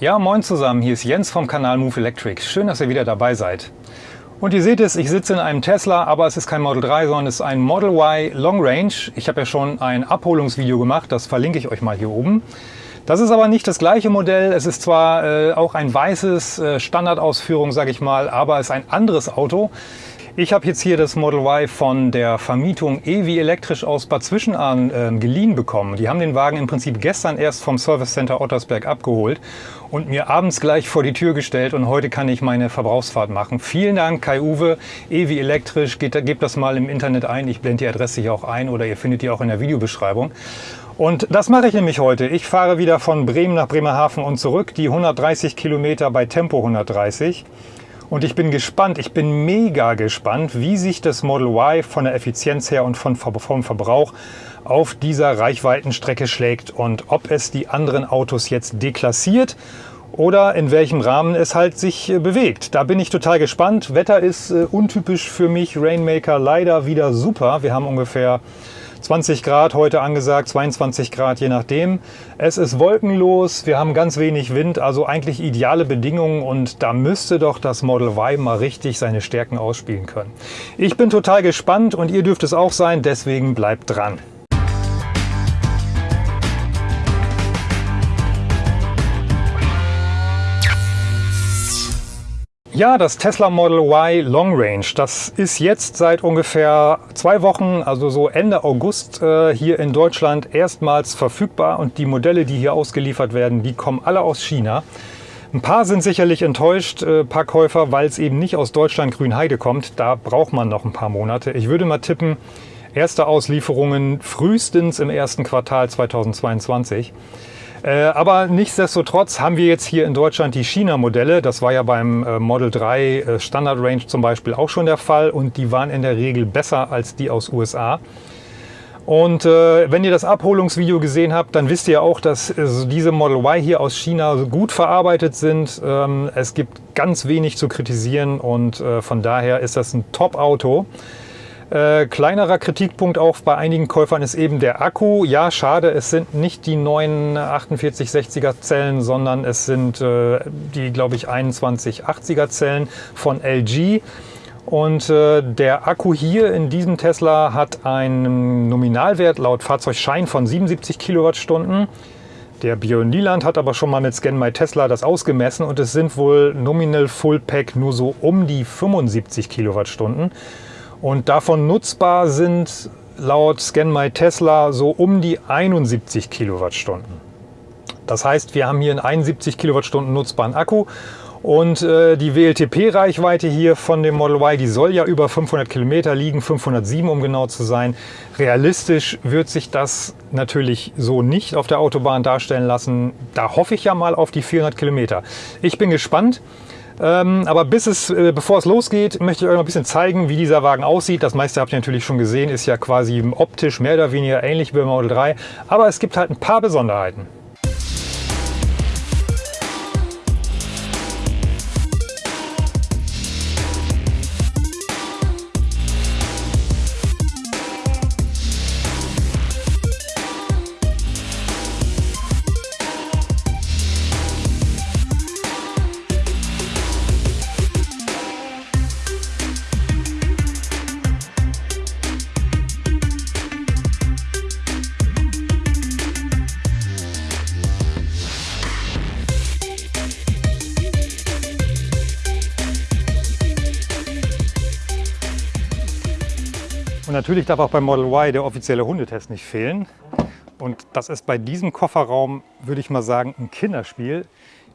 Ja, moin zusammen, hier ist Jens vom Kanal Move Electric. Schön, dass ihr wieder dabei seid. Und ihr seht es, ich sitze in einem Tesla, aber es ist kein Model 3, sondern es ist ein Model Y Long Range. Ich habe ja schon ein Abholungsvideo gemacht, das verlinke ich euch mal hier oben. Das ist aber nicht das gleiche Modell. Es ist zwar äh, auch ein weißes äh, Standardausführung, sage ich mal, aber es ist ein anderes Auto. Ich habe jetzt hier das Model Y von der Vermietung EWI Elektrisch aus Bad Zwischenahn äh, geliehen bekommen. Die haben den Wagen im Prinzip gestern erst vom Service Center Ottersberg abgeholt und mir abends gleich vor die Tür gestellt und heute kann ich meine Verbrauchsfahrt machen. Vielen Dank Kai-Uwe, EWI Elektrisch, gebt das mal im Internet ein. Ich blende die Adresse hier auch ein oder ihr findet die auch in der Videobeschreibung. Und das mache ich nämlich heute. Ich fahre wieder von Bremen nach Bremerhaven und zurück, die 130 Kilometer bei Tempo 130. Und ich bin gespannt, ich bin mega gespannt, wie sich das Model Y von der Effizienz her und von, vom Verbrauch auf dieser Reichweitenstrecke schlägt und ob es die anderen Autos jetzt deklassiert oder in welchem Rahmen es halt sich äh, bewegt. Da bin ich total gespannt. Wetter ist äh, untypisch für mich, Rainmaker leider wieder super. Wir haben ungefähr 20 Grad heute angesagt, 22 Grad je nachdem. Es ist wolkenlos, wir haben ganz wenig Wind, also eigentlich ideale Bedingungen und da müsste doch das Model Y mal richtig seine Stärken ausspielen können. Ich bin total gespannt und ihr dürft es auch sein, deswegen bleibt dran. Ja, das Tesla Model Y Long Range, das ist jetzt seit ungefähr zwei Wochen, also so Ende August äh, hier in Deutschland erstmals verfügbar und die Modelle, die hier ausgeliefert werden, die kommen alle aus China. Ein paar sind sicherlich enttäuscht, äh, paar Käufer, weil es eben nicht aus Deutschland Grünheide kommt. Da braucht man noch ein paar Monate. Ich würde mal tippen, erste Auslieferungen frühestens im ersten Quartal 2022. Äh, aber nichtsdestotrotz haben wir jetzt hier in Deutschland die China-Modelle. Das war ja beim äh, Model 3 äh, Standard Range zum Beispiel auch schon der Fall und die waren in der Regel besser als die aus USA. Und äh, wenn ihr das Abholungsvideo gesehen habt, dann wisst ihr auch, dass äh, diese Model Y hier aus China gut verarbeitet sind. Ähm, es gibt ganz wenig zu kritisieren und äh, von daher ist das ein Top-Auto. Äh, kleinerer Kritikpunkt auch bei einigen Käufern ist eben der Akku. Ja, schade, es sind nicht die neuen 4860er Zellen, sondern es sind äh, die, glaube ich, 2180er Zellen von LG. Und äh, der Akku hier in diesem Tesla hat einen Nominalwert laut Fahrzeugschein von 77 Kilowattstunden. Der Björn Nieland hat aber schon mal mit Scan My Tesla das ausgemessen und es sind wohl nominal Full Pack nur so um die 75 Kilowattstunden. Und davon nutzbar sind laut Scan My Tesla so um die 71 Kilowattstunden. Das heißt, wir haben hier einen 71 Kilowattstunden nutzbaren Akku und äh, die WLTP-Reichweite hier von dem Model Y, die soll ja über 500 Kilometer liegen, 507 um genau zu sein. Realistisch wird sich das natürlich so nicht auf der Autobahn darstellen lassen. Da hoffe ich ja mal auf die 400 Kilometer. Ich bin gespannt. Ähm, aber bis es, äh, bevor es losgeht, möchte ich euch noch ein bisschen zeigen, wie dieser Wagen aussieht. Das meiste habt ihr natürlich schon gesehen, ist ja quasi optisch mehr oder weniger ähnlich wie beim Model 3. Aber es gibt halt ein paar Besonderheiten. Natürlich darf auch beim Model Y der offizielle Hundetest nicht fehlen. Und das ist bei diesem Kofferraum, würde ich mal sagen, ein Kinderspiel.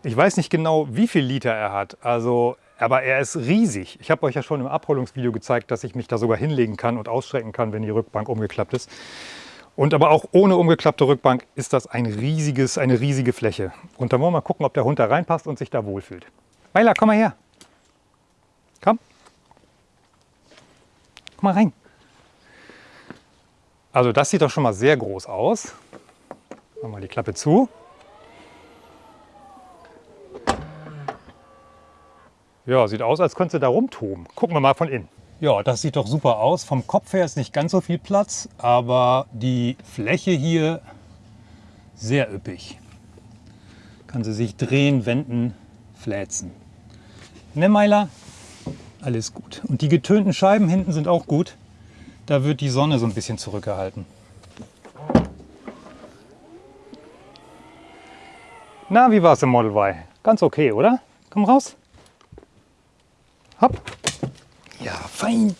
Ich weiß nicht genau, wie viel Liter er hat, also, aber er ist riesig. Ich habe euch ja schon im Abholungsvideo gezeigt, dass ich mich da sogar hinlegen kann und ausstrecken kann, wenn die Rückbank umgeklappt ist. Und aber auch ohne umgeklappte Rückbank ist das ein riesiges, eine riesige Fläche. Und da wollen wir mal gucken, ob der Hund da reinpasst und sich da wohlfühlt. Weila, komm mal her. Komm. Komm mal rein. Also das sieht doch schon mal sehr groß aus. Machen wir die Klappe zu. Ja, sieht aus, als könnte da rumtoben. Gucken wir mal von innen. Ja, das sieht doch super aus. Vom Kopf her ist nicht ganz so viel Platz, aber die Fläche hier sehr üppig. Kann sie sich drehen, wenden, fläzen. Ne, Meiler? Alles gut. Und die getönten Scheiben hinten sind auch gut. Da wird die Sonne so ein bisschen zurückgehalten. Na, wie war's im Model Y? Ganz okay, oder? Komm raus. Hopp. Ja, fein.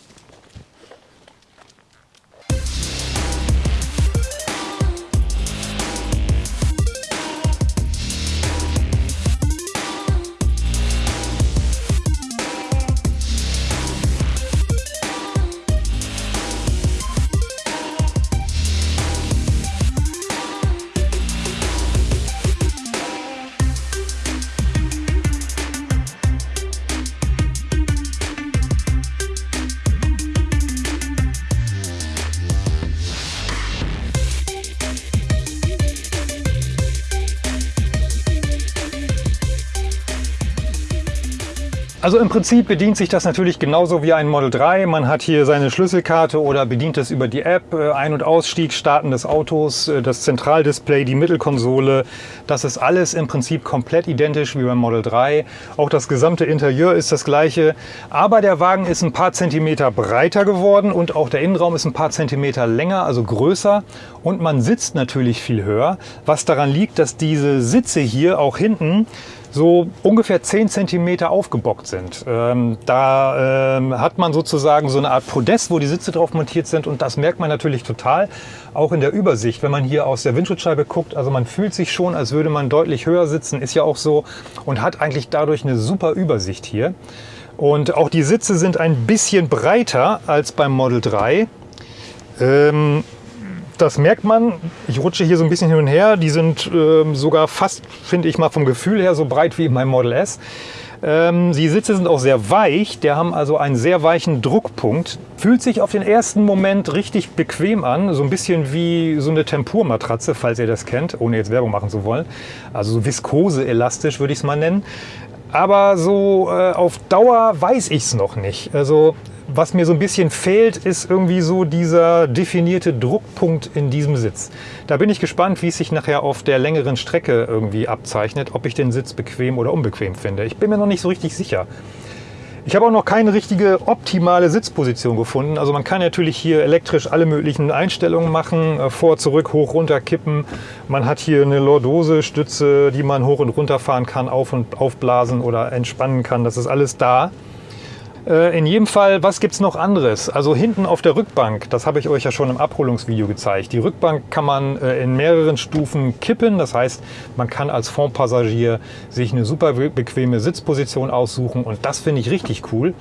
Also im Prinzip bedient sich das natürlich genauso wie ein Model 3. Man hat hier seine Schlüsselkarte oder bedient es über die App, äh, Ein- und Ausstieg, Starten des Autos, äh, das Zentraldisplay, die Mittelkonsole. Das ist alles im Prinzip komplett identisch wie beim Model 3. Auch das gesamte Interieur ist das gleiche. Aber der Wagen ist ein paar Zentimeter breiter geworden und auch der Innenraum ist ein paar Zentimeter länger, also größer. Und man sitzt natürlich viel höher, was daran liegt, dass diese Sitze hier auch hinten so ungefähr 10 cm aufgebockt sind. Ähm, da ähm, hat man sozusagen so eine Art Podest, wo die Sitze drauf montiert sind und das merkt man natürlich total, auch in der Übersicht, wenn man hier aus der Windschutzscheibe guckt. Also man fühlt sich schon, als würde man deutlich höher sitzen, ist ja auch so und hat eigentlich dadurch eine super Übersicht hier. Und auch die Sitze sind ein bisschen breiter als beim Model 3. Ähm, das merkt man. Ich rutsche hier so ein bisschen hin und her. Die sind ähm, sogar fast, finde ich mal vom Gefühl her, so breit wie mein Model S. Ähm, die Sitze sind auch sehr weich, der haben also einen sehr weichen Druckpunkt. Fühlt sich auf den ersten Moment richtig bequem an, so ein bisschen wie so eine Tempurmatratze, falls ihr das kennt, ohne jetzt Werbung machen zu wollen. Also so viskose-elastisch würde ich es mal nennen. Aber so äh, auf Dauer weiß ich es noch nicht. Also was mir so ein bisschen fehlt, ist irgendwie so dieser definierte Druckpunkt in diesem Sitz. Da bin ich gespannt, wie es sich nachher auf der längeren Strecke irgendwie abzeichnet, ob ich den Sitz bequem oder unbequem finde. Ich bin mir noch nicht so richtig sicher. Ich habe auch noch keine richtige optimale Sitzposition gefunden. Also man kann natürlich hier elektrisch alle möglichen Einstellungen machen, äh, vor, zurück, hoch, runter kippen. Man hat hier eine Lordose-Stütze, die man hoch und runter fahren kann, auf- und aufblasen oder entspannen kann. Das ist alles da. Äh, in jedem Fall, was gibt es noch anderes? Also hinten auf der Rückbank, das habe ich euch ja schon im Abholungsvideo gezeigt. Die Rückbank kann man äh, in mehreren Stufen kippen. Das heißt, man kann als Fondpassagier sich eine super bequeme Sitzposition aussuchen und das finde ich richtig cool.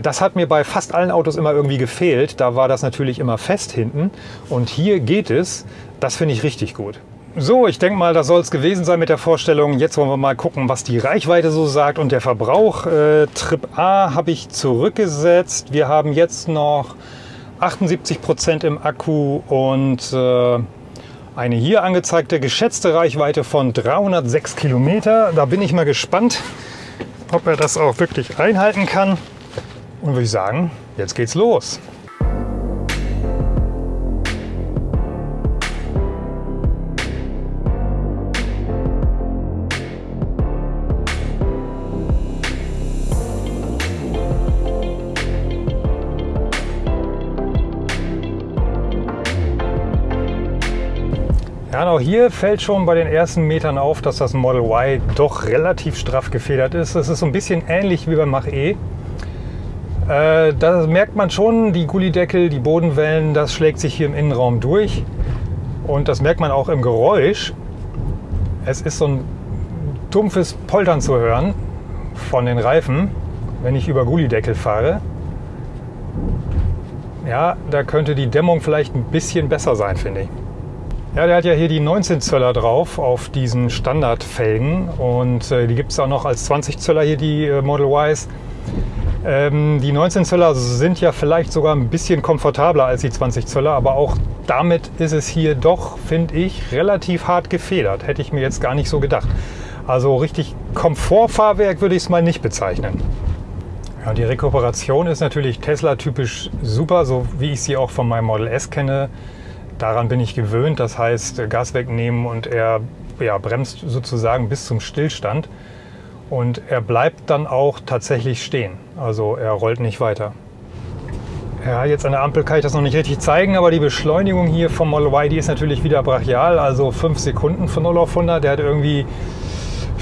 Das hat mir bei fast allen Autos immer irgendwie gefehlt. Da war das natürlich immer fest hinten und hier geht es. Das finde ich richtig gut. So, ich denke mal, das soll es gewesen sein mit der Vorstellung. Jetzt wollen wir mal gucken, was die Reichweite so sagt und der Verbrauch. Äh, Trip A habe ich zurückgesetzt. Wir haben jetzt noch 78 Prozent im Akku und äh, eine hier angezeigte geschätzte Reichweite von 306 Kilometer. Da bin ich mal gespannt, ob er das auch wirklich einhalten kann. Und würde ich sagen, jetzt geht's los. Auch hier fällt schon bei den ersten Metern auf, dass das Model Y doch relativ straff gefedert ist. Es ist so ein bisschen ähnlich wie beim Mach-E. Äh, da merkt man schon, die Gullideckel, die Bodenwellen, das schlägt sich hier im Innenraum durch. Und das merkt man auch im Geräusch. Es ist so ein dumpfes Poltern zu hören von den Reifen, wenn ich über Gullideckel fahre. Ja, da könnte die Dämmung vielleicht ein bisschen besser sein, finde ich. Ja, der hat ja hier die 19 Zöller drauf auf diesen Standardfelgen und äh, die gibt es auch noch als 20 Zöller hier, die äh, Model Ys. Ähm, die 19 Zöller sind ja vielleicht sogar ein bisschen komfortabler als die 20 Zöller, aber auch damit ist es hier doch, finde ich, relativ hart gefedert. Hätte ich mir jetzt gar nicht so gedacht. Also richtig Komfortfahrwerk würde ich es mal nicht bezeichnen. Ja, die Rekuperation ist natürlich Tesla-typisch super, so wie ich sie auch von meinem Model S kenne. Daran bin ich gewöhnt, das heißt Gas wegnehmen und er ja, bremst sozusagen bis zum Stillstand. Und er bleibt dann auch tatsächlich stehen. Also er rollt nicht weiter. Ja, jetzt an der Ampel kann ich das noch nicht richtig zeigen, aber die Beschleunigung hier vom Model Y, die ist natürlich wieder brachial, also 5 Sekunden von 0 auf 100. Der hat irgendwie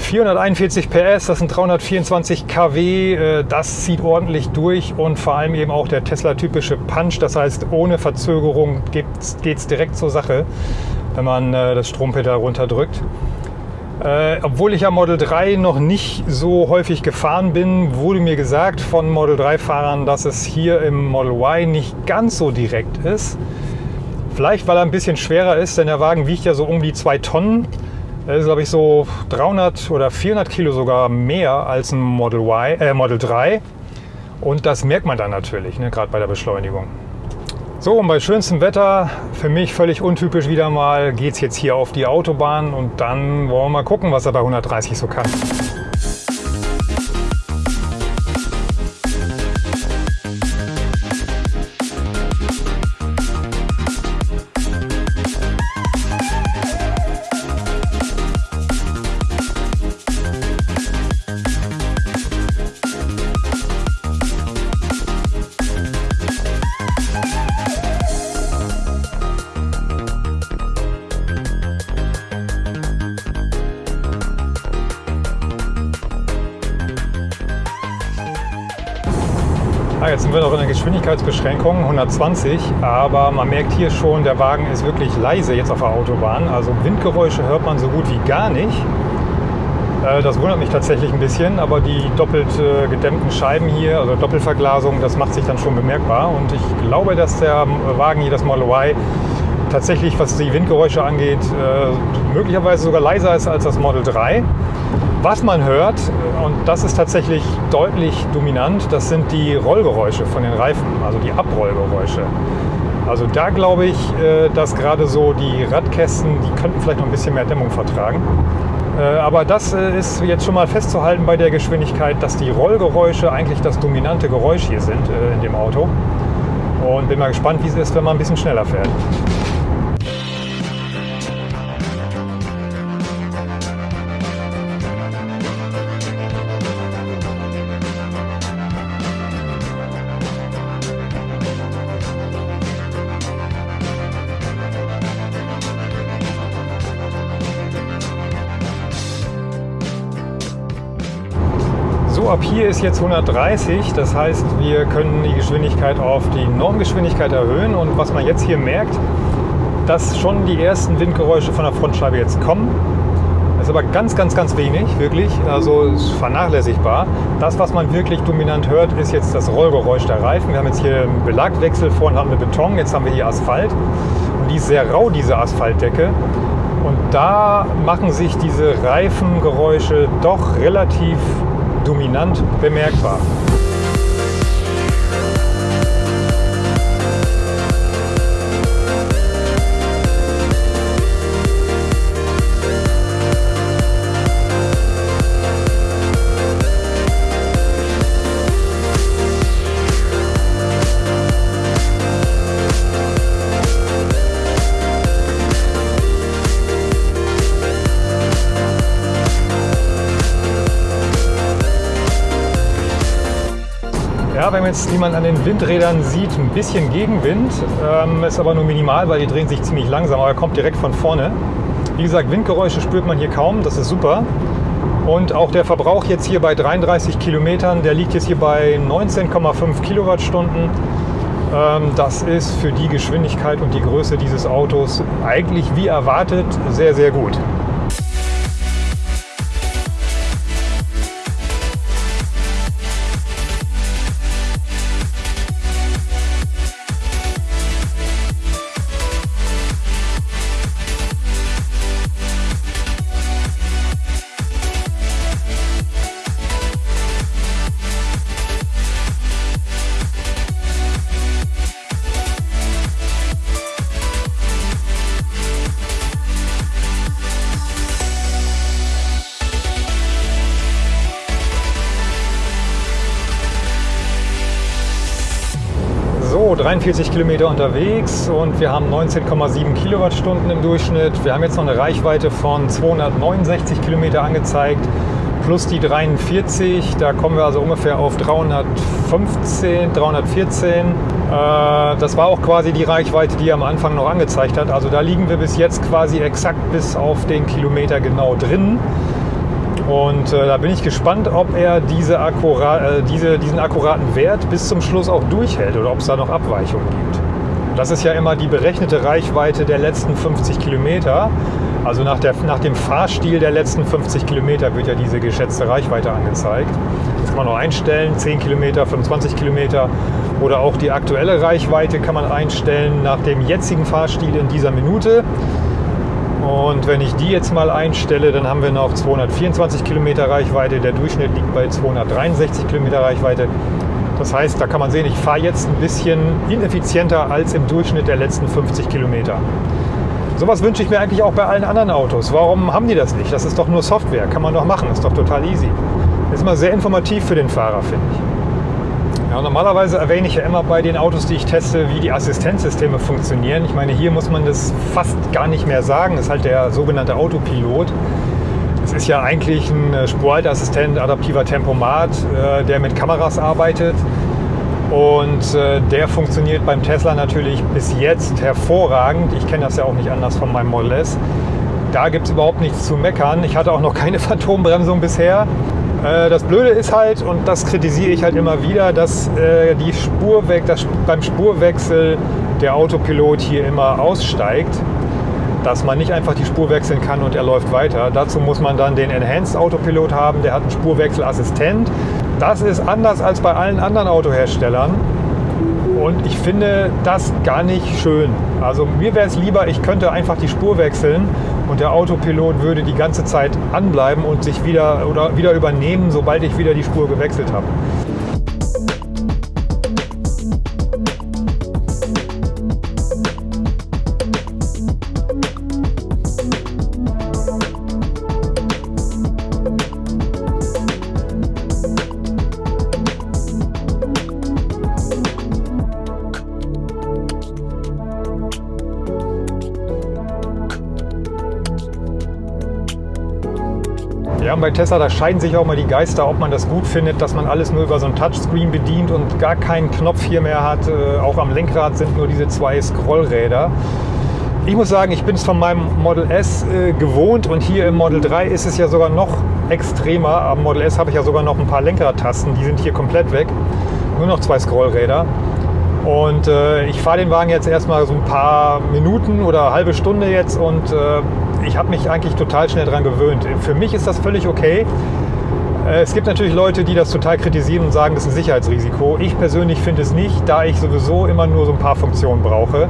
441 PS, das sind 324 kW, äh, das zieht ordentlich durch und vor allem eben auch der Tesla-typische Punch, das heißt ohne Verzögerung geht es direkt zur Sache, wenn man äh, das Strompedal runterdrückt. Äh, obwohl ich ja Model 3 noch nicht so häufig gefahren bin, wurde mir gesagt von Model 3-Fahrern, dass es hier im Model Y nicht ganz so direkt ist. Vielleicht, weil er ein bisschen schwerer ist, denn der Wagen wiegt ja so um die 2 Tonnen. Das ist, glaube ich, so 300 oder 400 Kilo sogar mehr als ein Model, y, äh, Model 3. Und das merkt man dann natürlich, ne, gerade bei der Beschleunigung. So, und bei schönstem Wetter, für mich völlig untypisch wieder mal, geht es jetzt hier auf die Autobahn und dann wollen wir mal gucken, was er bei 130 so kann. Ah, jetzt sind wir noch in der Geschwindigkeitsbeschränkung 120, aber man merkt hier schon, der Wagen ist wirklich leise jetzt auf der Autobahn. Also Windgeräusche hört man so gut wie gar nicht. Äh, das wundert mich tatsächlich ein bisschen, aber die doppelt äh, gedämmten Scheiben hier, also Doppelverglasung, das macht sich dann schon bemerkbar. Und ich glaube, dass der Wagen hier, das Model Y, tatsächlich, was die Windgeräusche angeht, äh, möglicherweise sogar leiser ist als das Model 3. Was man hört, und das ist tatsächlich deutlich dominant, das sind die Rollgeräusche von den Reifen, also die Abrollgeräusche. Also da glaube ich, äh, dass gerade so die Radkästen, die könnten vielleicht noch ein bisschen mehr Dämmung vertragen. Äh, aber das äh, ist jetzt schon mal festzuhalten bei der Geschwindigkeit, dass die Rollgeräusche eigentlich das dominante Geräusch hier sind in dem Auto. Und bin mal gespannt, wie es ist, wenn man ein bisschen schneller fährt. Ab hier ist jetzt 130, das heißt, wir können die Geschwindigkeit auf die Normgeschwindigkeit erhöhen und was man jetzt hier merkt, dass schon die ersten Windgeräusche von der Frontscheibe jetzt kommen. Das ist aber ganz, ganz, ganz wenig, wirklich, also vernachlässigbar. Das, was man wirklich dominant hört, ist jetzt das Rollgeräusch der Reifen. Wir haben jetzt hier einen Belagwechsel, vorhin haben wir Beton, jetzt haben wir hier Asphalt und die ist sehr rau, diese Asphaltdecke. Und da machen sich diese Reifengeräusche doch relativ dominant bemerkbar. Ja, wenn man jetzt, wie man an den Windrädern sieht, ein bisschen Gegenwind, ähm, ist aber nur minimal, weil die drehen sich ziemlich langsam, aber er kommt direkt von vorne. Wie gesagt, Windgeräusche spürt man hier kaum, das ist super. Und auch der Verbrauch jetzt hier bei 33 Kilometern, der liegt jetzt hier bei 19,5 Kilowattstunden. Ähm, das ist für die Geschwindigkeit und die Größe dieses Autos eigentlich wie erwartet sehr, sehr gut. So, 43 Kilometer unterwegs und wir haben 19,7 Kilowattstunden im Durchschnitt. Wir haben jetzt noch eine Reichweite von 269 Kilometer angezeigt plus die 43. Da kommen wir also ungefähr auf 315, 314. Äh, das war auch quasi die Reichweite, die er am Anfang noch angezeigt hat. Also da liegen wir bis jetzt quasi exakt bis auf den Kilometer genau drin. Und äh, da bin ich gespannt, ob er diese akkurat, äh, diese, diesen akkuraten Wert bis zum Schluss auch durchhält oder ob es da noch Abweichungen gibt. Das ist ja immer die berechnete Reichweite der letzten 50 Kilometer. Also nach, der, nach dem Fahrstil der letzten 50 Kilometer wird ja diese geschätzte Reichweite angezeigt. Das kann man noch einstellen, 10 Kilometer, 25 Kilometer oder auch die aktuelle Reichweite kann man einstellen nach dem jetzigen Fahrstil in dieser Minute. Und wenn ich die jetzt mal einstelle, dann haben wir noch 224 Kilometer Reichweite. Der Durchschnitt liegt bei 263 Kilometer Reichweite. Das heißt, da kann man sehen, ich fahre jetzt ein bisschen ineffizienter als im Durchschnitt der letzten 50 Kilometer. Sowas wünsche ich mir eigentlich auch bei allen anderen Autos. Warum haben die das nicht? Das ist doch nur Software, kann man doch machen, ist doch total easy. Ist immer sehr informativ für den Fahrer, finde ich. Ja, normalerweise erwähne ich ja immer bei den Autos, die ich teste, wie die Assistenzsysteme funktionieren. Ich meine, hier muss man das fast gar nicht mehr sagen. Das ist halt der sogenannte Autopilot. Es ist ja eigentlich ein Spurhalteassistent, adaptiver Tempomat, äh, der mit Kameras arbeitet. Und äh, der funktioniert beim Tesla natürlich bis jetzt hervorragend. Ich kenne das ja auch nicht anders von meinem Model S. Da gibt es überhaupt nichts zu meckern. Ich hatte auch noch keine Phantombremsung bisher. Äh, das Blöde ist halt, und das kritisiere ich halt immer wieder, dass äh, die Spurwe dass beim Spurwechsel der Autopilot hier immer aussteigt dass man nicht einfach die Spur wechseln kann und er läuft weiter. Dazu muss man dann den Enhanced Autopilot haben, der hat einen Spurwechselassistent. Das ist anders als bei allen anderen Autoherstellern. Und ich finde das gar nicht schön. Also mir wäre es lieber, ich könnte einfach die Spur wechseln und der Autopilot würde die ganze Zeit anbleiben und sich wieder oder wieder übernehmen, sobald ich wieder die Spur gewechselt habe. Und bei Tesla, da scheiden sich auch mal die Geister, ob man das gut findet, dass man alles nur über so ein Touchscreen bedient und gar keinen Knopf hier mehr hat. Äh, auch am Lenkrad sind nur diese zwei Scrollräder. Ich muss sagen, ich bin es von meinem Model S äh, gewohnt und hier im Model 3 ist es ja sogar noch extremer. Am Model S habe ich ja sogar noch ein paar Lenkradtasten, die sind hier komplett weg. Nur noch zwei Scrollräder. Und äh, ich fahre den Wagen jetzt erstmal so ein paar Minuten oder halbe Stunde jetzt und ich habe mich eigentlich total schnell daran gewöhnt. Für mich ist das völlig okay. Äh, es gibt natürlich Leute, die das total kritisieren und sagen, das ist ein Sicherheitsrisiko. Ich persönlich finde es nicht, da ich sowieso immer nur so ein paar Funktionen brauche.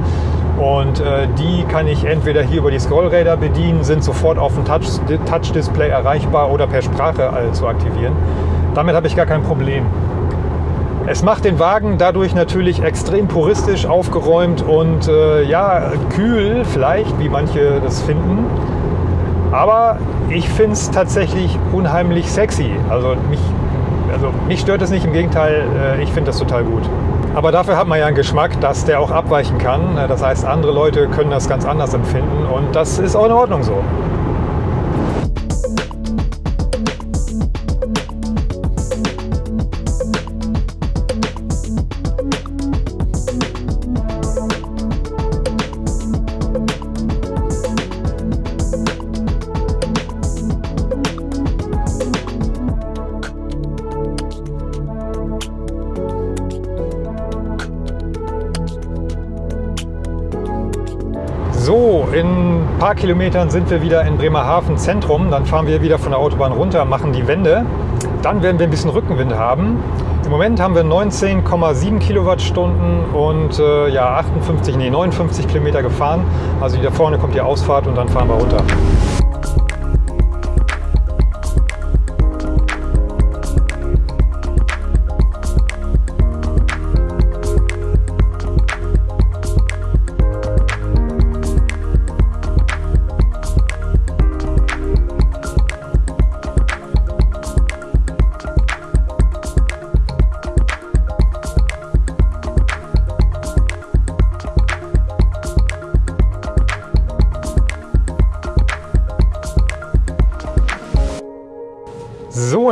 Und äh, die kann ich entweder hier über die Scrollräder bedienen, sind sofort auf dem Touch-Display erreichbar oder per Sprache äh, zu aktivieren. Damit habe ich gar kein Problem. Es macht den Wagen dadurch natürlich extrem puristisch aufgeräumt und äh, ja, kühl vielleicht, wie manche das finden. Aber ich finde es tatsächlich unheimlich sexy. Also mich, also mich stört es nicht, im Gegenteil, äh, ich finde das total gut. Aber dafür hat man ja einen Geschmack, dass der auch abweichen kann. Das heißt, andere Leute können das ganz anders empfinden und das ist auch in Ordnung. So, paar Kilometern sind wir wieder in Bremerhaven Zentrum. Dann fahren wir wieder von der Autobahn runter, machen die Wende. Dann werden wir ein bisschen Rückenwind haben. Im Moment haben wir 19,7 Kilowattstunden und äh, ja, 58, nee, 59 Kilometer gefahren. Also hier vorne kommt die Ausfahrt und dann fahren wir runter.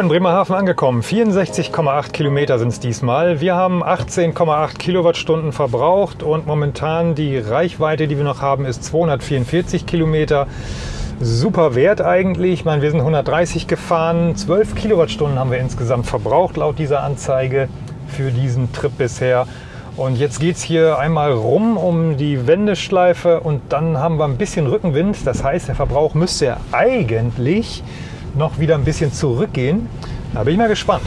Bremerhaven angekommen. 64,8 Kilometer sind es diesmal. Wir haben 18,8 Kilowattstunden verbraucht und momentan die Reichweite, die wir noch haben, ist 244 Kilometer. Super Wert eigentlich. Ich meine, wir sind 130 gefahren. 12 Kilowattstunden haben wir insgesamt verbraucht laut dieser Anzeige für diesen Trip bisher. Und jetzt geht es hier einmal rum um die Wendeschleife und dann haben wir ein bisschen Rückenwind. Das heißt, der Verbrauch müsste eigentlich noch wieder ein bisschen zurückgehen. Da bin ich mal gespannt.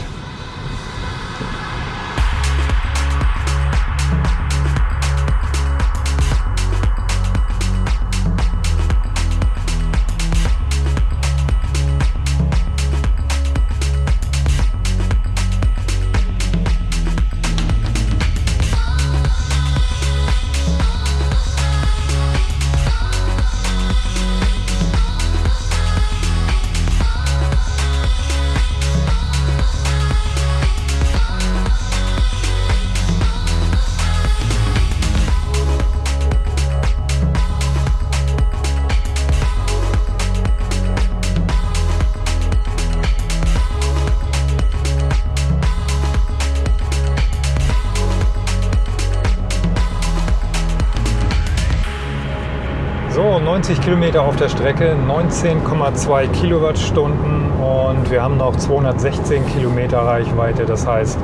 So, 90 Kilometer auf der Strecke, 19,2 Kilowattstunden und wir haben noch 216 Kilometer Reichweite. Das heißt,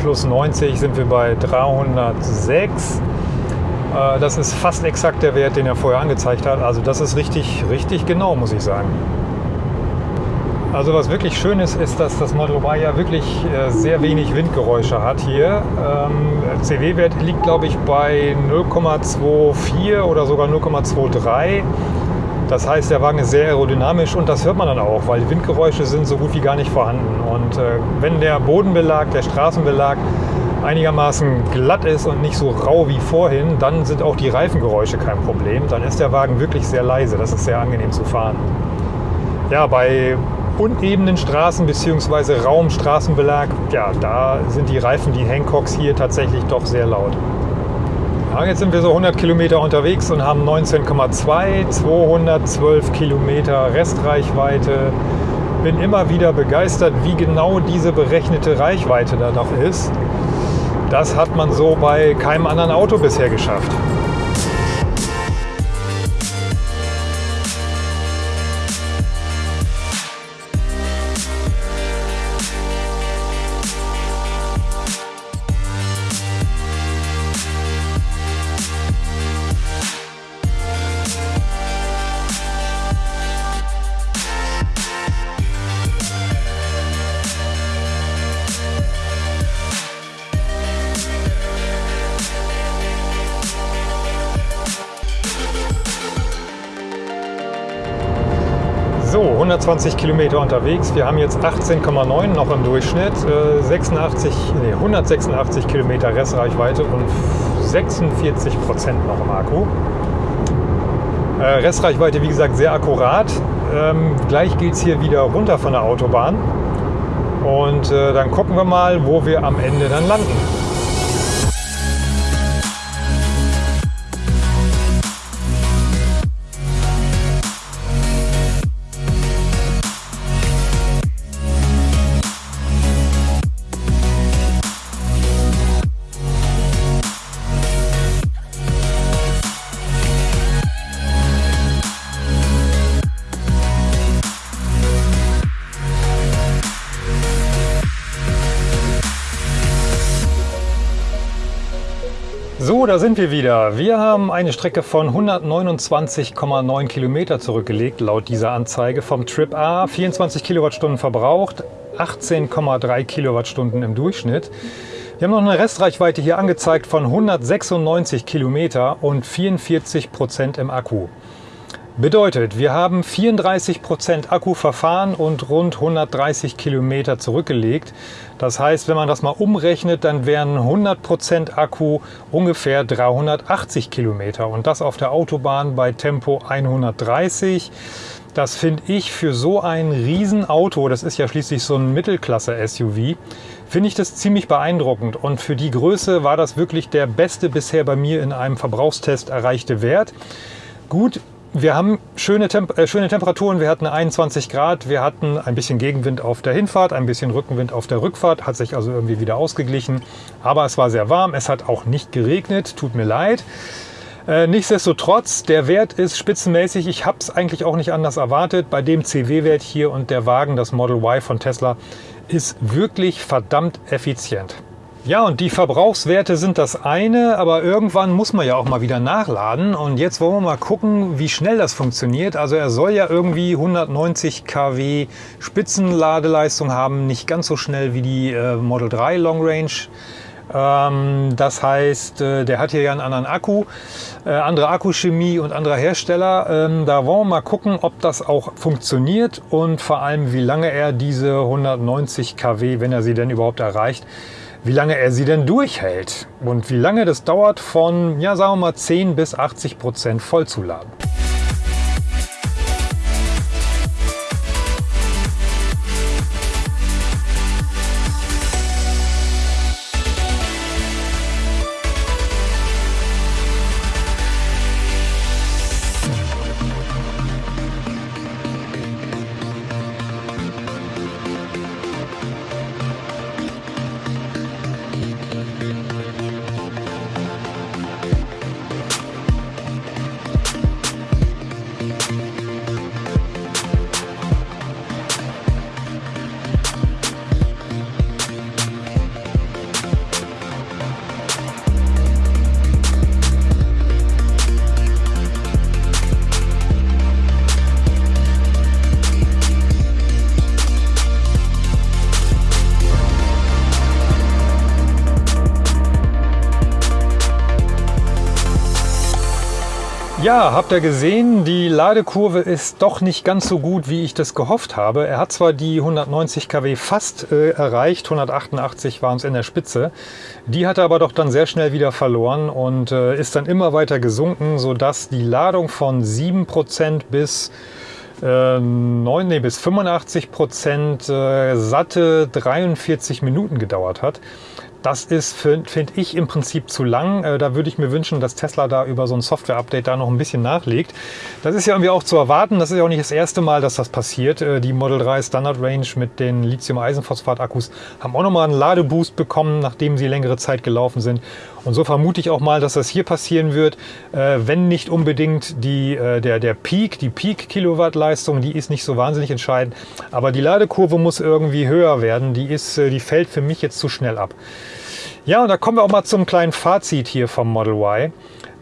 plus 90 sind wir bei 306. Äh, das ist fast exakt der Wert, den er vorher angezeigt hat. Also das ist richtig, richtig genau, muss ich sagen. Also was wirklich schön ist, ist, dass das Model Y ja wirklich äh, sehr wenig Windgeräusche hat hier. Ähm, CW-Wert liegt, glaube ich, bei 0,24 oder sogar 0,23. Das heißt, der Wagen ist sehr aerodynamisch und das hört man dann auch, weil die Windgeräusche sind so gut wie gar nicht vorhanden. Und äh, wenn der Bodenbelag, der Straßenbelag einigermaßen glatt ist und nicht so rau wie vorhin, dann sind auch die Reifengeräusche kein Problem. Dann ist der Wagen wirklich sehr leise. Das ist sehr angenehm zu fahren. Ja, bei unebenen Straßen bzw. Raumstraßenbelag, ja, da sind die Reifen, die Hancocks hier tatsächlich doch sehr laut. Ja, jetzt sind wir so 100 Kilometer unterwegs und haben 19,2, 212 Kilometer Restreichweite. Bin immer wieder begeistert, wie genau diese berechnete Reichweite da noch ist. Das hat man so bei keinem anderen Auto bisher geschafft. So, 120 Kilometer unterwegs. Wir haben jetzt 18,9 noch im Durchschnitt, 86, äh, nee, 186 Kilometer Restreichweite und 46 Prozent noch im Akku. Äh, Restreichweite, wie gesagt, sehr akkurat. Ähm, gleich geht es hier wieder runter von der Autobahn. Und äh, dann gucken wir mal, wo wir am Ende dann landen. Da sind wir wieder. Wir haben eine Strecke von 129,9 Kilometer zurückgelegt, laut dieser Anzeige vom Trip A. 24 Kilowattstunden verbraucht, 18,3 Kilowattstunden im Durchschnitt. Wir haben noch eine Restreichweite hier angezeigt von 196 Kilometer und 44 Prozent im Akku. Bedeutet, wir haben 34 Prozent Akku verfahren und rund 130 Kilometer zurückgelegt. Das heißt, wenn man das mal umrechnet, dann wären 100 Prozent Akku ungefähr 380 Kilometer und das auf der Autobahn bei Tempo 130. Das finde ich für so ein Riesenauto, das ist ja schließlich so ein Mittelklasse-SUV, finde ich das ziemlich beeindruckend. Und für die Größe war das wirklich der beste bisher bei mir in einem Verbrauchstest erreichte Wert. Gut, wir haben schöne, Temp äh, schöne Temperaturen. Wir hatten 21 Grad. Wir hatten ein bisschen Gegenwind auf der Hinfahrt, ein bisschen Rückenwind auf der Rückfahrt. Hat sich also irgendwie wieder ausgeglichen. Aber es war sehr warm. Es hat auch nicht geregnet. Tut mir leid. Äh, nichtsdestotrotz, der Wert ist spitzenmäßig. Ich habe es eigentlich auch nicht anders erwartet. Bei dem CW-Wert hier und der Wagen, das Model Y von Tesla, ist wirklich verdammt effizient. Ja, und die Verbrauchswerte sind das eine, aber irgendwann muss man ja auch mal wieder nachladen. Und jetzt wollen wir mal gucken, wie schnell das funktioniert. Also er soll ja irgendwie 190 kW Spitzenladeleistung haben, nicht ganz so schnell wie die äh, Model 3 Long Range. Ähm, das heißt, äh, der hat hier ja einen anderen Akku, äh, andere Akkuchemie und anderer Hersteller. Ähm, da wollen wir mal gucken, ob das auch funktioniert und vor allem, wie lange er diese 190 kW, wenn er sie denn überhaupt erreicht, wie lange er sie denn durchhält und wie lange das dauert von, ja sagen wir mal 10 bis 80 Prozent vollzuladen. Habt ihr gesehen, die Ladekurve ist doch nicht ganz so gut, wie ich das gehofft habe. Er hat zwar die 190 kW fast äh, erreicht, 188 waren es in der Spitze. Die hat er aber doch dann sehr schnell wieder verloren und äh, ist dann immer weiter gesunken, sodass die Ladung von 7% bis äh, 9, nee, bis 85 Prozent äh, satte 43 Minuten gedauert hat. Das ist, finde find ich, im Prinzip zu lang. Äh, da würde ich mir wünschen, dass Tesla da über so ein Software-Update da noch ein bisschen nachlegt. Das ist ja irgendwie auch zu erwarten. Das ist ja auch nicht das erste Mal, dass das passiert. Äh, die Model 3 Standard Range mit den Lithium-Eisenphosphat-Akkus haben auch nochmal einen Ladeboost bekommen, nachdem sie längere Zeit gelaufen sind. Und so vermute ich auch mal, dass das hier passieren wird, äh, wenn nicht unbedingt die, der, der Peak, die Peak-Kilowattleistung, die ist nicht so wahnsinnig entscheidend. Aber die Ladekurve muss irgendwie höher werden. Die, ist, die fällt für mich jetzt zu schnell ab. Ja, und da kommen wir auch mal zum kleinen Fazit hier vom Model Y.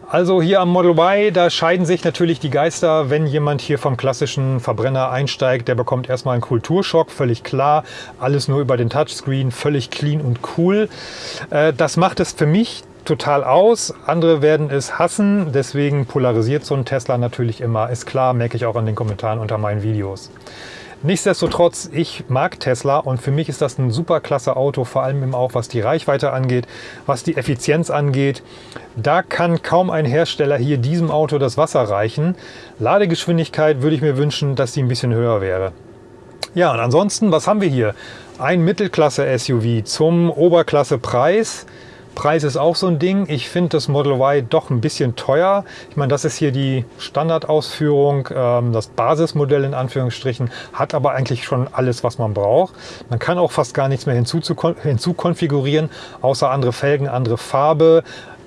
Also hier am Model Y, da scheiden sich natürlich die Geister, wenn jemand hier vom klassischen Verbrenner einsteigt, der bekommt erstmal einen Kulturschock, völlig klar, alles nur über den Touchscreen, völlig clean und cool. Äh, das macht es für mich total aus, andere werden es hassen, deswegen polarisiert so ein Tesla natürlich immer, ist klar, merke ich auch an den Kommentaren unter meinen Videos. Nichtsdestotrotz, ich mag Tesla und für mich ist das ein super klasse Auto, vor allem auch was die Reichweite angeht, was die Effizienz angeht. Da kann kaum ein Hersteller hier diesem Auto das Wasser reichen. Ladegeschwindigkeit würde ich mir wünschen, dass die ein bisschen höher wäre. Ja, und ansonsten, was haben wir hier? Ein Mittelklasse-SUV zum Oberklasse-Preis. Preis ist auch so ein Ding. Ich finde das Model Y doch ein bisschen teuer. Ich meine, das ist hier die Standardausführung, ähm, das Basismodell in Anführungsstrichen, hat aber eigentlich schon alles, was man braucht. Man kann auch fast gar nichts mehr hinzukonfigurieren, außer andere Felgen, andere Farbe,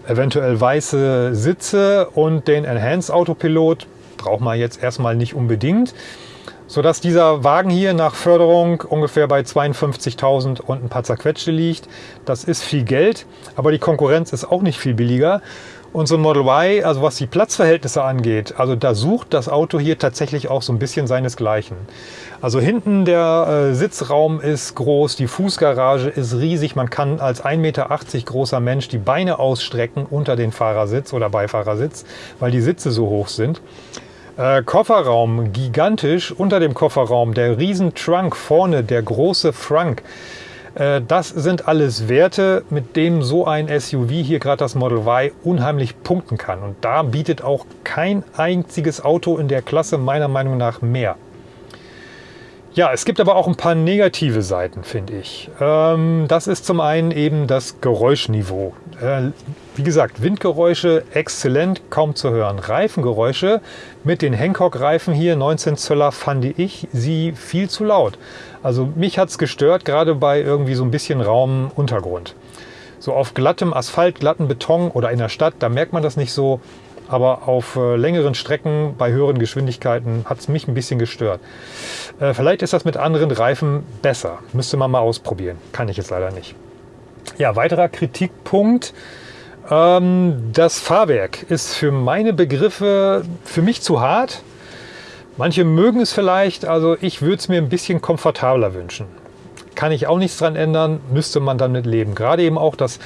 eventuell weiße Sitze und den Enhanced Autopilot braucht man jetzt erstmal nicht unbedingt sodass dieser Wagen hier nach Förderung ungefähr bei 52.000 und ein paar zerquetschte liegt. Das ist viel Geld, aber die Konkurrenz ist auch nicht viel billiger. Und so ein Model Y, also was die Platzverhältnisse angeht, also da sucht das Auto hier tatsächlich auch so ein bisschen seinesgleichen. Also hinten der äh, Sitzraum ist groß, die Fußgarage ist riesig. Man kann als 1,80 Meter großer Mensch die Beine ausstrecken unter den Fahrersitz oder Beifahrersitz, weil die Sitze so hoch sind. Äh, Kofferraum, gigantisch. Unter dem Kofferraum der riesen Trunk vorne, der große Frunk. Äh, das sind alles Werte, mit denen so ein SUV hier gerade das Model Y unheimlich punkten kann. Und da bietet auch kein einziges Auto in der Klasse meiner Meinung nach mehr. Ja, es gibt aber auch ein paar negative Seiten, finde ich. Ähm, das ist zum einen eben das Geräuschniveau. Äh, wie gesagt, Windgeräusche exzellent, kaum zu hören. Reifengeräusche mit den Hancock-Reifen hier, 19 Zöller, fand ich sie viel zu laut. Also mich hat es gestört, gerade bei irgendwie so ein bisschen Raum Untergrund. So auf glattem Asphalt, glatten Beton oder in der Stadt, da merkt man das nicht so aber auf äh, längeren Strecken bei höheren Geschwindigkeiten hat es mich ein bisschen gestört. Äh, vielleicht ist das mit anderen Reifen besser. Müsste man mal ausprobieren. Kann ich jetzt leider nicht. Ja, weiterer Kritikpunkt. Ähm, das Fahrwerk ist für meine Begriffe für mich zu hart. Manche mögen es vielleicht, also ich würde es mir ein bisschen komfortabler wünschen kann ich auch nichts dran ändern, müsste man damit leben. Gerade eben auch das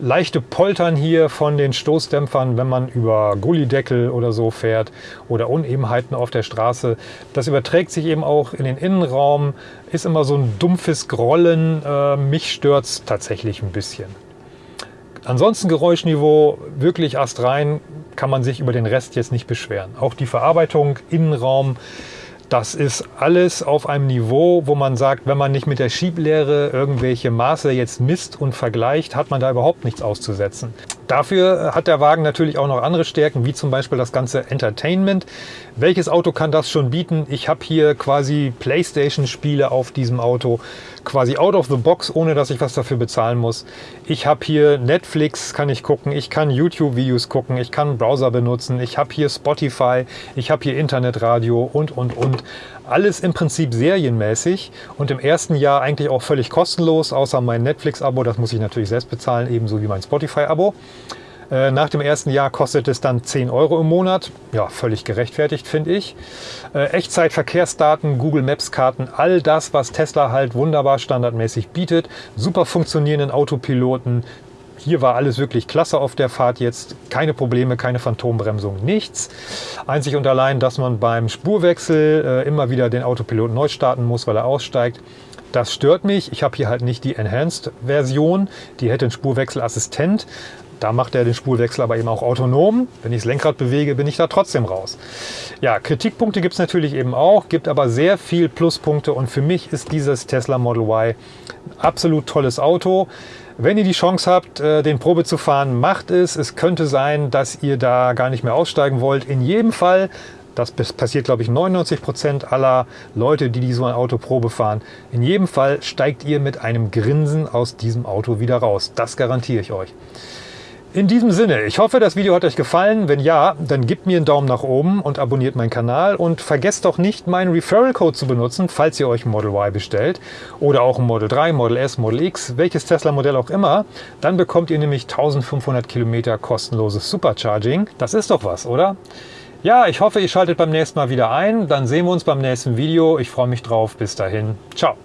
leichte Poltern hier von den Stoßdämpfern, wenn man über Gullideckel oder so fährt oder Unebenheiten auf der Straße. Das überträgt sich eben auch in den Innenraum, ist immer so ein dumpfes Grollen. Äh, mich stört es tatsächlich ein bisschen. Ansonsten Geräuschniveau wirklich astrein, kann man sich über den Rest jetzt nicht beschweren. Auch die Verarbeitung, Innenraum, das ist alles auf einem Niveau, wo man sagt, wenn man nicht mit der Schieblehre irgendwelche Maße jetzt misst und vergleicht, hat man da überhaupt nichts auszusetzen. Dafür hat der Wagen natürlich auch noch andere Stärken, wie zum Beispiel das ganze Entertainment. Welches Auto kann das schon bieten? Ich habe hier quasi Playstation-Spiele auf diesem Auto, quasi out of the box, ohne dass ich was dafür bezahlen muss. Ich habe hier Netflix, kann ich gucken, ich kann YouTube-Videos gucken, ich kann Browser benutzen, ich habe hier Spotify, ich habe hier Internetradio und, und, und. Alles im Prinzip serienmäßig und im ersten Jahr eigentlich auch völlig kostenlos, außer mein Netflix-Abo, das muss ich natürlich selbst bezahlen, ebenso wie mein Spotify-Abo. Äh, nach dem ersten Jahr kostet es dann 10 Euro im Monat. Ja, völlig gerechtfertigt, finde ich. Äh, Echtzeit-Verkehrsdaten, Google Maps-Karten, all das, was Tesla halt wunderbar standardmäßig bietet. Super funktionierenden Autopiloten. Hier war alles wirklich klasse auf der Fahrt jetzt. Keine Probleme, keine Phantombremsung, nichts. Einzig und allein, dass man beim Spurwechsel äh, immer wieder den Autopilot neu starten muss, weil er aussteigt. Das stört mich. Ich habe hier halt nicht die Enhanced-Version. Die hätte einen Spurwechselassistent. Da macht er den Spurwechsel aber eben auch autonom. Wenn ich das Lenkrad bewege, bin ich da trotzdem raus. Ja, Kritikpunkte gibt es natürlich eben auch, gibt aber sehr viel Pluspunkte und für mich ist dieses Tesla Model Y absolut tolles Auto. Wenn ihr die Chance habt, äh, den Probe zu fahren, macht es. Es könnte sein, dass ihr da gar nicht mehr aussteigen wollt. In jedem Fall das passiert, glaube ich, 99 Prozent aller Leute, die, die so ein Auto Probe fahren. In jedem Fall steigt ihr mit einem Grinsen aus diesem Auto wieder raus. Das garantiere ich euch. In diesem Sinne, ich hoffe, das Video hat euch gefallen. Wenn ja, dann gebt mir einen Daumen nach oben und abonniert meinen Kanal. Und vergesst doch nicht, meinen Referral-Code zu benutzen, falls ihr euch ein Model Y bestellt oder auch ein Model 3, Model S, Model X, welches Tesla-Modell auch immer. Dann bekommt ihr nämlich 1500 Kilometer kostenloses Supercharging. Das ist doch was, oder? Ja, ich hoffe, ihr schaltet beim nächsten Mal wieder ein. Dann sehen wir uns beim nächsten Video. Ich freue mich drauf. Bis dahin. Ciao.